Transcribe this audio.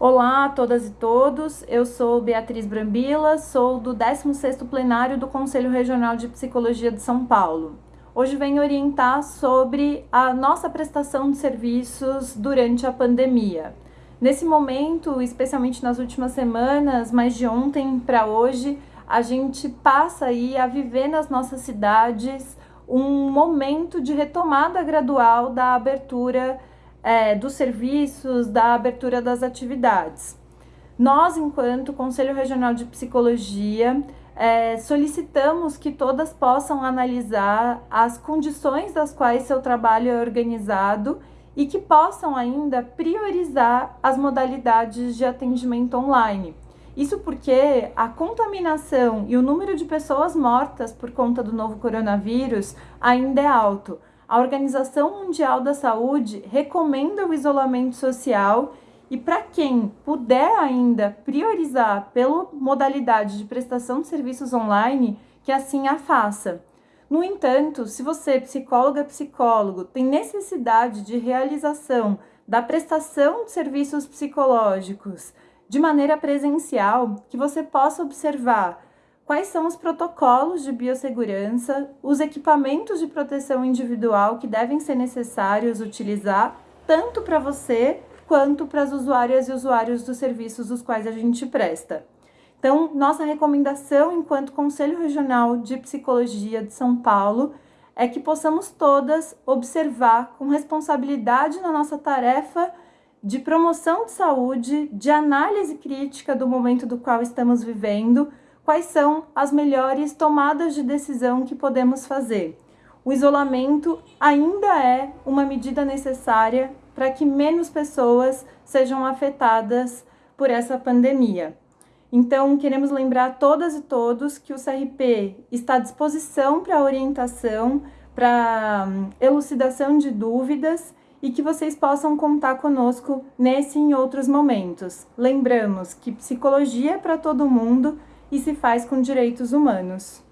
Olá a todas e todos, eu sou Beatriz Brambila, sou do 16º plenário do Conselho Regional de Psicologia de São Paulo. Hoje venho orientar sobre a nossa prestação de serviços durante a pandemia. Nesse momento, especialmente nas últimas semanas, mas de ontem para hoje, a gente passa aí a viver nas nossas cidades um momento de retomada gradual da abertura é, dos serviços, da abertura das atividades. Nós, enquanto Conselho Regional de Psicologia, é, solicitamos que todas possam analisar as condições das quais seu trabalho é organizado e que possam ainda priorizar as modalidades de atendimento online. Isso porque a contaminação e o número de pessoas mortas por conta do novo coronavírus ainda é alto. A Organização Mundial da Saúde recomenda o isolamento social e para quem puder ainda priorizar pela modalidade de prestação de serviços online, que assim a faça. No entanto, se você, psicóloga, psicólogo, tem necessidade de realização da prestação de serviços psicológicos de maneira presencial, que você possa observar quais são os protocolos de biossegurança, os equipamentos de proteção individual que devem ser necessários utilizar, tanto para você quanto para as usuárias e usuários dos serviços dos quais a gente presta. Então, nossa recomendação enquanto Conselho Regional de Psicologia de São Paulo é que possamos todas observar com responsabilidade na nossa tarefa de promoção de saúde, de análise crítica do momento do qual estamos vivendo, quais são as melhores tomadas de decisão que podemos fazer. O isolamento ainda é uma medida necessária para que menos pessoas sejam afetadas por essa pandemia. Então, queremos lembrar todas e todos que o CRP está à disposição para orientação, para hum, elucidação de dúvidas e que vocês possam contar conosco nesse e em outros momentos. Lembramos que psicologia é para todo mundo e se faz com direitos humanos.